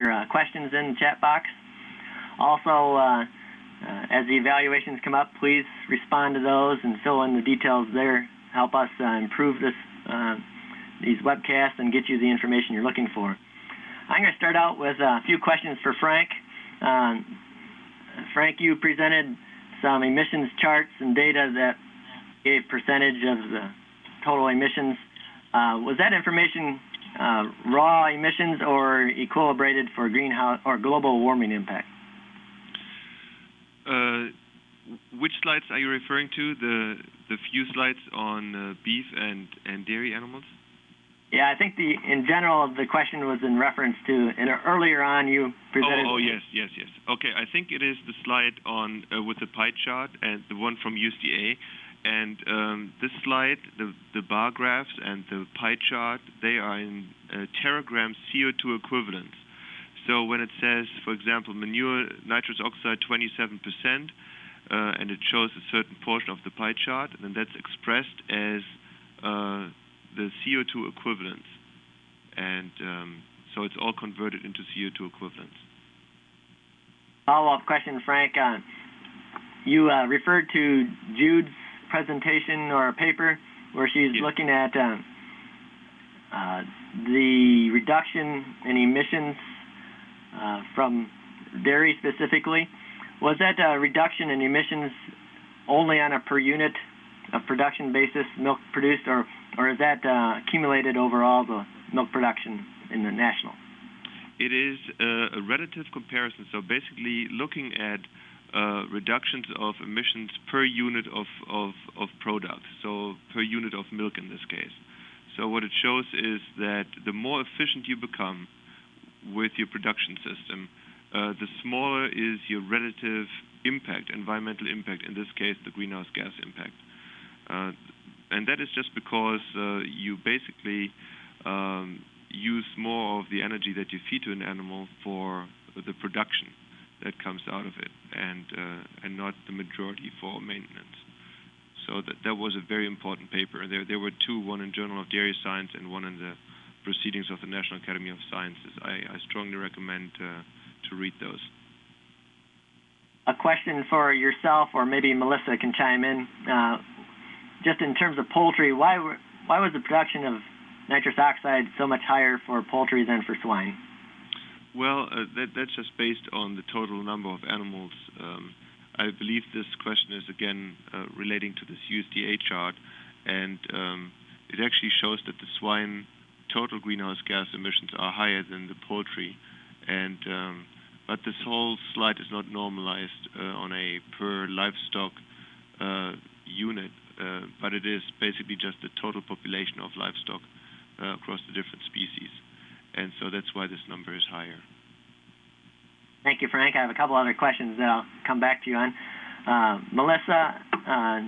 your uh, questions in the chat box. Also, uh, uh, as the evaluations come up, please respond to those and fill in the details there. Help us uh, improve this uh, these webcasts and get you the information you're looking for. I'm going to start out with a few questions for Frank. Um, Frank, you presented some emissions charts and data that gave percentage of the total emissions. Uh, was that information uh, raw emissions or equilibrated for greenhouse or global warming impact? Uh, which slides are you referring to? The the few slides on uh, beef and and dairy animals? Yeah, I think the in general the question was in reference to and earlier on you presented. Oh, oh yes, yes, yes. Okay, I think it is the slide on uh, with the pie chart and the one from USDA. And um, this slide, the, the bar graphs and the pie chart, they are in uh, teragram CO2 equivalents. So when it says, for example, manure nitrous oxide 27%, uh, and it shows a certain portion of the pie chart, then that's expressed as uh, the CO2 equivalents. And um, so it's all converted into CO2 equivalents. Follow-up question, Frank. Uh, you uh, referred to Jude's presentation or a paper where she's yes. looking at uh, uh, the reduction in emissions uh, from dairy specifically. Was that a reduction in emissions only on a per unit of production basis, milk produced, or, or is that uh, accumulated overall the milk production in the national? It is a, a relative comparison. So basically looking at uh, reductions of emissions per unit of, product, so per unit of milk in this case. So what it shows is that the more efficient you become with your production system, uh, the smaller is your relative impact, environmental impact, in this case the greenhouse gas impact. Uh, and that is just because uh, you basically um, use more of the energy that you feed to an animal for the production that comes out of it, and uh, and not the majority for maintenance. So that that was a very important paper. There there were two, one in Journal of Dairy Science and one in the Proceedings of the National Academy of Sciences. I, I strongly recommend uh, to read those. A question for yourself, or maybe Melissa can chime in. Uh, just in terms of poultry, why was the production of nitrous oxide so much higher for poultry than for swine? Well, uh, that, that's just based on the total number of animals. Um, I believe this question is again uh, relating to this USDA chart, and um, it actually shows that the swine total greenhouse gas emissions are higher than the poultry, and um, but this whole slide is not normalized uh, on a per livestock unit, but it is basically just the total population of livestock across the different species and so that's why this number is higher. Thank you, Frank. I have a couple other questions that I'll come back to you on. Uh, Melissa, uh,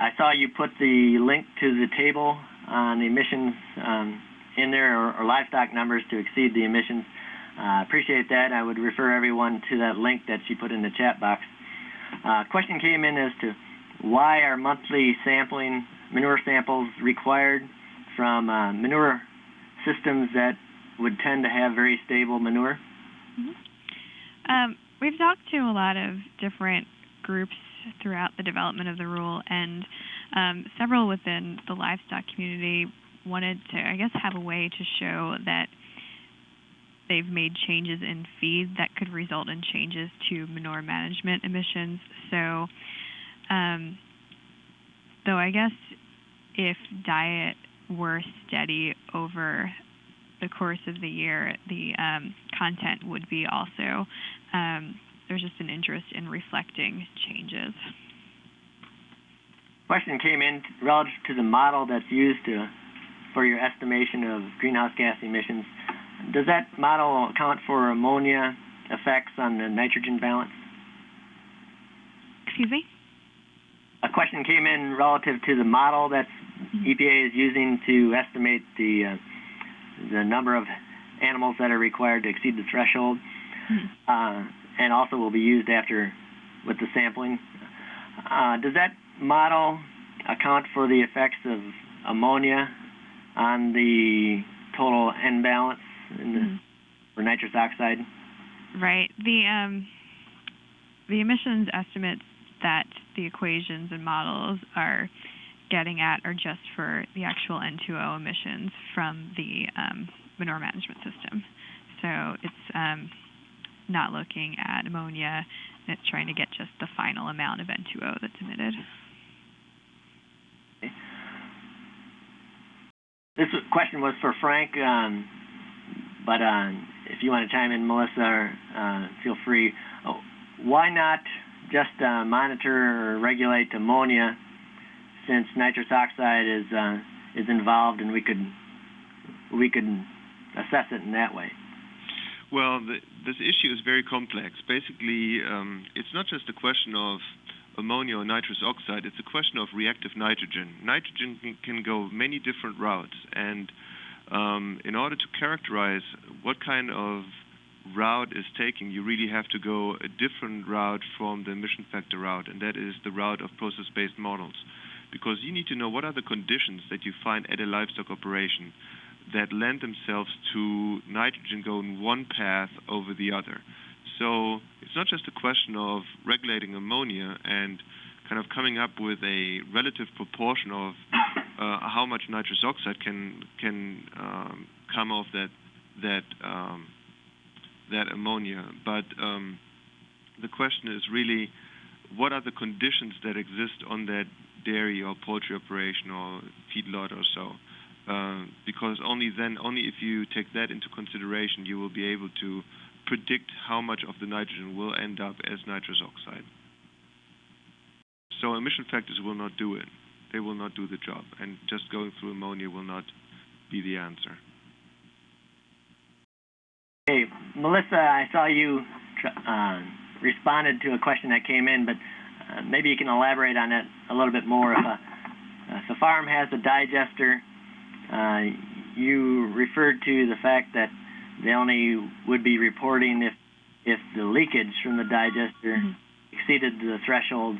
I saw you put the link to the table on the emissions um, in there, or, or, livestock numbers to exceed the emissions. I uh, appreciate that. I would refer everyone to that link that she put in the chat box. Uh, question came in as to why are monthly sampling manure samples required from uh, manure systems that would tend to have very stable manure? Mm-hmm. Um, we've talked to a lot of different groups throughout the development of the rule, and um, several within the livestock community wanted to, I guess, have a way to show that they've made changes in feed that could result in changes to manure management emissions. So, um, though I guess if diet were steady over the course of the year, the um, content would be also, um, there's just an interest in reflecting changes. Question came in relative to the model that's used to, for your estimation of greenhouse gas emissions. Does that model account for ammonia effects on the nitrogen balance? Excuse me? A question came in relative to the model that's EPA is using to estimate the uh, the number of animals that are required to exceed the threshold, mm-hmm. uh, and also will be used after with the sampling. Uh, does that model account for the effects of ammonia on the total N balance? The... Mm-hmm. for nitrous oxide? Right. The um, the emissions estimates that the equations and models are getting at are just for the actual N2O emissions from the um, manure management system. So it's um, not looking at ammonia. It's trying to get just the final amount of N2O that's emitted. This question was for Frank, um, but uh, if you want to chime in, Melissa, uh, feel free. Oh, why not just uh, monitor or regulate ammonia, since nitrous oxide is uh, is involved, and we could we could assess it in that way? Well, the, this issue is very complex. Basically, um, it's not just a question of ammonia or nitrous oxide, it's a question of reactive nitrogen. Nitrogen can, can go many different routes, and um, in order to characterize what kind of route is taking, you really have to go a different route from the emission factor route, and that is the route of process-based models. Because you need to know what are the conditions that you find at a livestock operation that lend themselves to nitrogen going one path over the other. So it's not just a question of regulating ammonia and kind of coming up with a relative proportion of uh, how much nitrous oxide can can um, come off that that um, that ammonia, but um, the question is really what are the conditions that exist on that dairy or poultry operation or feedlot or so. Uh, because only then, only if you take that into consideration, you will be able to predict how much of the nitrogen will end up as nitrous oxide. So emission factors will not do it. They will not do the job, and just going through ammonia will not be the answer. Hey, Melissa, I saw you uh, responded to a question that came in, but uh, maybe you can elaborate on that a little bit more. If a, if a farm has a digester, uh, you referred to the fact that they only would be reporting if if the leakage from the digester Mhm. exceeded the threshold.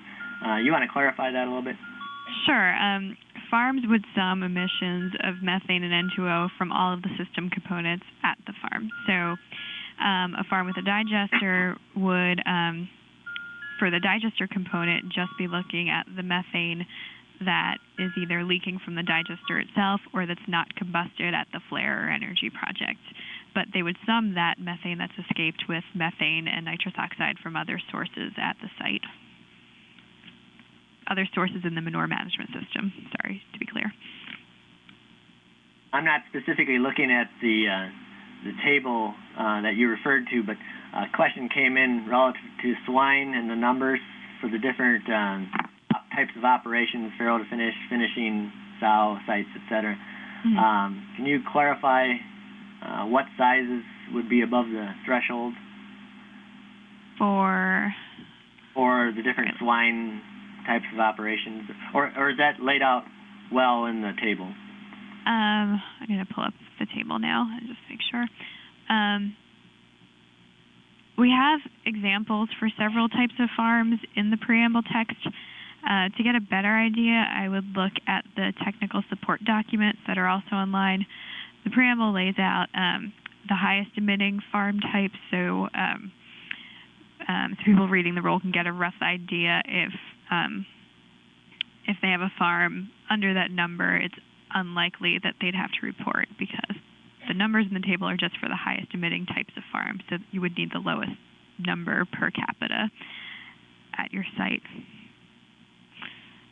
Uh, you want to clarify that a little bit? Sure. Um, farms would sum emissions of methane and N2O from all of the system components at the farm. So, um, a farm with a digester would, um, for the digester component, just be looking at the methane that is either leaking from the digester itself or that's not combusted at the flare or energy project. But they would sum that methane that's escaped with methane and nitrous oxide from other sources at the site other sources in the manure management system. Sorry, to be clear. I'm not specifically looking at the uh, the table uh, that you referred to, but a question came in relative to swine and the numbers for the different um, types of operations, farrow to finish, finishing, sow sites, etc. Mhm. Um, can you clarify uh, what sizes would be above the threshold For for the different swine types of operations, or, or is that laid out well in the table? um, I'm gonna pull up the table now and just make sure. Um, we have examples for several types of farms in the preamble text. Uh, to get a better idea, I would look at the technical support documents that are also online. The preamble lays out um, the highest emitting farm types, so um, um, so people reading the rule can get a rough idea if um, if they have a farm under that number, it's unlikely that they'd have to report because the numbers in the table are just for the highest emitting types of farms. So you would need the lowest number per capita at your site.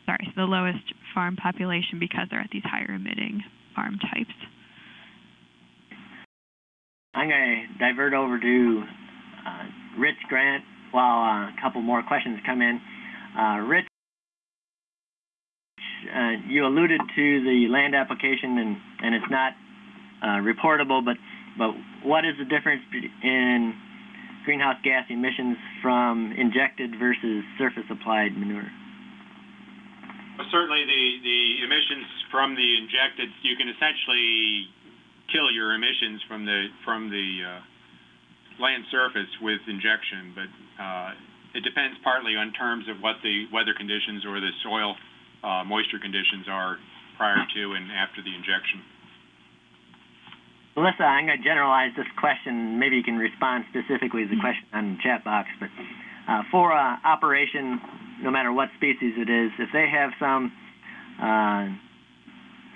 Sorry, so the lowest farm population because they're at these higher emitting farm types. I'm going to divert over to uh, Rich Grant while uh, a couple more questions come in. Uh, Rich, uh, you alluded to the land application, and, and it's not uh, reportable, but, but what is the difference in greenhouse gas emissions from injected versus surface applied manure? Well, certainly the, the emissions from the injected, you can essentially kill your emissions from the from the uh, land surface with injection, but uh, it depends partly on terms of what the weather conditions or the soil uh, moisture conditions are prior to and after the injection. Melissa, I'm going to generalize this question. Maybe you can respond specifically to the question on the chat box. But uh, for a operation, no matter what species it is, if they have some uh,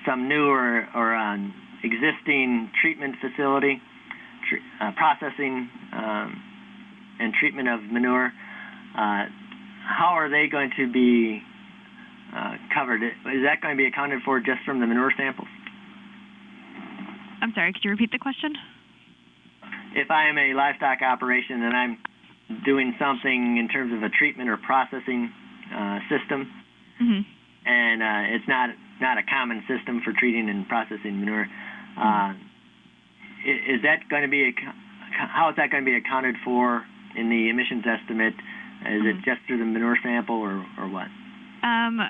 some new or, or um, existing treatment facility, tr- uh, processing um, and treatment of manure, uh, how are they going to be uh, covered? Is that going to be accounted for just from the manure samples? I'm sorry, could you repeat the question? If I am a livestock operation and I'm doing something in terms of a treatment or processing uh, system, hmm and uh, it's not not a common system for treating and processing manure, uh, is that going to be ac- how is that going to be accounted for in the emissions estimate? Is it Mhm. just through the manure sample or or what? Um,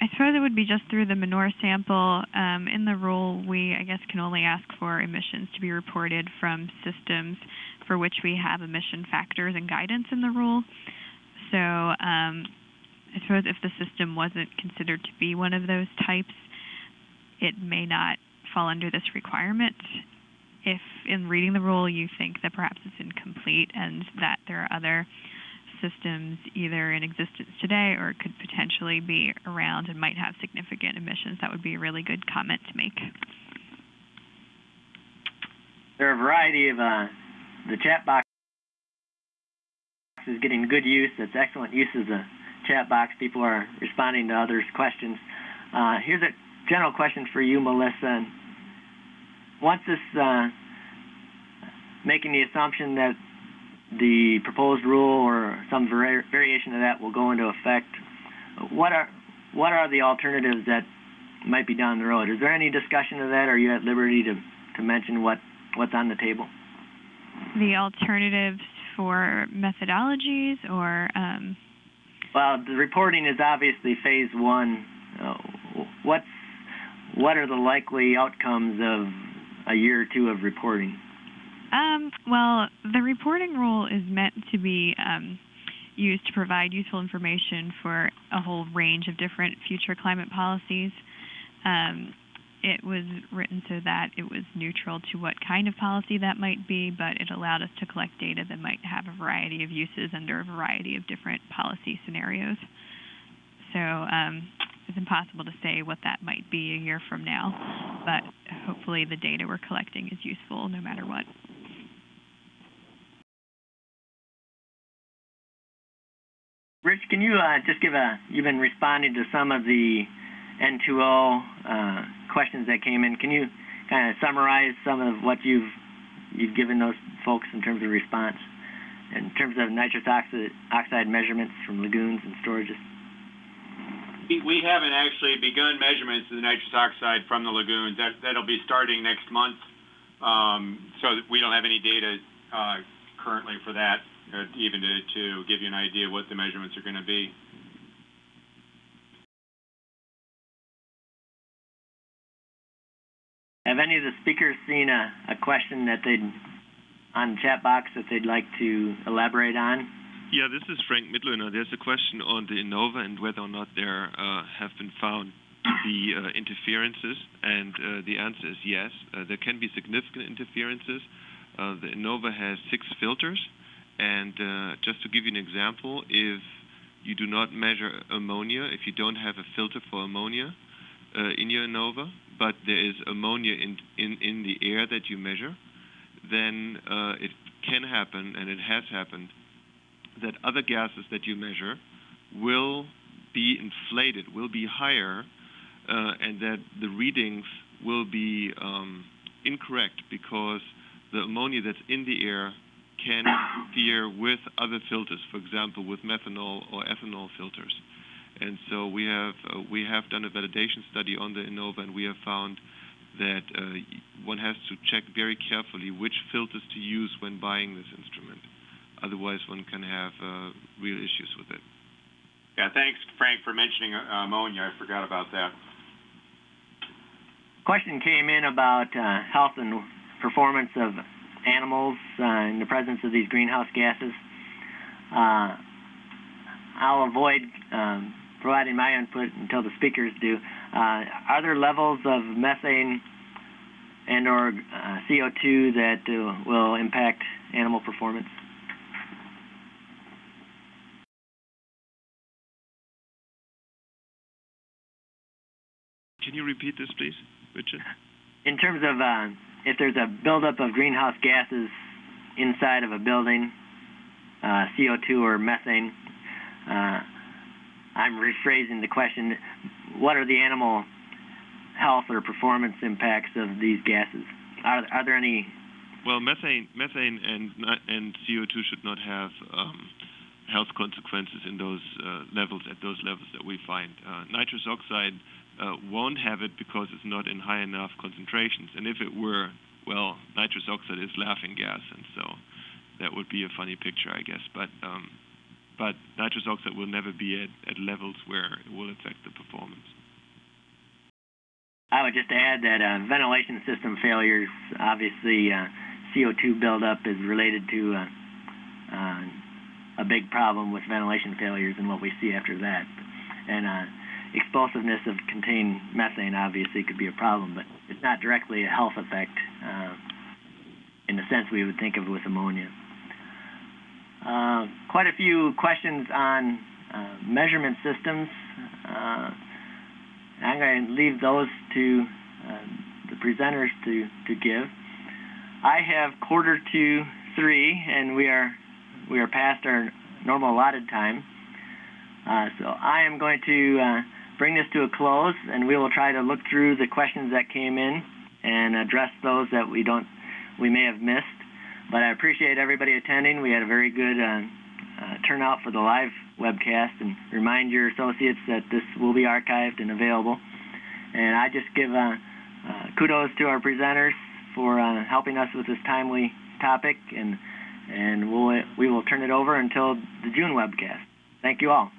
I suppose it would be just through the manure sample. Um, in the rule, we, I guess, can only ask for emissions to be reported from systems for which we have emission factors and guidance in the rule. So, um, I suppose if the system wasn't considered to be one of those types, it may not fall under this requirement. If in reading the rule you think that perhaps it's incomplete and that there are other systems either in existence today or could potentially be around and might have significant emissions, that would be a really good comment to make. There are a variety of uh, the chat box is getting good use. That's excellent use of the chat box. People are responding to others' questions. Uh, here's a general question for you, Melissa. Once this, uh, making the assumption that the proposed rule or some vari- variation of that will go into effect, what are what are the alternatives that might be down the road? Is there any discussion of that? Are you at liberty to, to mention what what's on the table? The alternatives for methodologies or um, Well, the reporting is obviously phase one. Uh, what's what are the likely outcomes of a year or two of reporting? Um, well, the reporting rule is meant to be um, used to provide useful information for a whole range of different future climate policies. Um, it was written so that it was neutral to what kind of policy that might be, but it allowed us to collect data that might have a variety of uses under a variety of different policy scenarios. So um, it's impossible to say what that might be a year from now, but hopefully the data we're collecting is useful no matter what. Rich, can you uh, just give a? You've been responding to some of the N2O uh, questions that came in. Can you kind of summarize some of what you've you've given those folks in terms of response, in terms of nitrous oxide, measurements from lagoons and storages? We- haven't actually begun measurements of the nitrous oxide from the lagoons. That, that'll be starting next month. Um, so we don't have any data, uh, currently for that, uh, even to, to give you an idea what the measurements are gonna be. Have any of the speakers seen a, a question that they'd on the chat box that they'd like to elaborate on? Yeah, this is Frank Mitloehner. There's a question on the Innova and whether or not there uh, have been found to be uh, interferences, and uh, the answer is yes. Uh, there can be significant interferences. Uh, the Innova has six filters, and uh, just to give you an example, if you do not measure ammonia, if you don't have a filter for ammonia uh, in your Innova, but there is ammonia in, in, in the air that you measure, then uh, it can happen, and it has happened, that other gases that you measure will be inflated, will be higher, and that the readings will be um, incorrect because the ammonia that's in the air can interfere with other filters, for example, with methanol or ethanol filters. And so we have uh, we have done a validation study on the Innova, and we have found that uh, one has to check very carefully which filters to use when buying this instrument. Otherwise, one can have uh, real issues with it. Yeah, thanks, Frank, for mentioning uh, ammonia. I forgot about that. Question came in about uh, health and performance of animals uh, in the presence of these greenhouse gases. Uh, I'll avoid um, providing my input until the speakers do. Uh, are there levels of methane and or uh, CO2 that uh, will impact animal performance. Can you repeat this, please, Richard? In terms of uh, if there's a buildup of greenhouse gases inside of a building, uh, CO2 or methane, uh, I'm rephrasing the question. What are the animal health or performance impacts of these gases? Are, are there any? Well, methane, methane and and CO2 should not have um, health consequences in those uh, levels at those levels that we find. Uh, nitrous oxide uh, won't have it because it's not in high enough concentrations. And if it were, well, nitrous oxide is laughing gas, and so that would be a funny picture, I guess. But um, but nitrous oxide will never be at, at levels where it will affect the performance. I would just add that uh, ventilation system failures, obviously, uh, CO2 buildup is related to uh, uh, a big problem with ventilation failures and what we see after that. And uh, explosiveness of contained methane obviously could be a problem, but it's not directly a health effect uh, in the sense we would think of with ammonia. Uh, quite a few questions on uh, measurement systems. Uh, I'm going to leave those to uh, the presenters to, to give. I have quarter to three, and we are we are past our normal allotted time. Uh, so I am going to uh, bring this to a close, and we will try to look through the questions that came in and address those that we don't we may have missed. But I appreciate everybody attending. We had a very good uh, uh, turnout for the live webcast, and remind your associates that this will be archived and available. And I just give uh, uh kudos to our presenters for uh, helping us with this timely topic, and and we'll we will turn it over until the June webcast. Thank you all.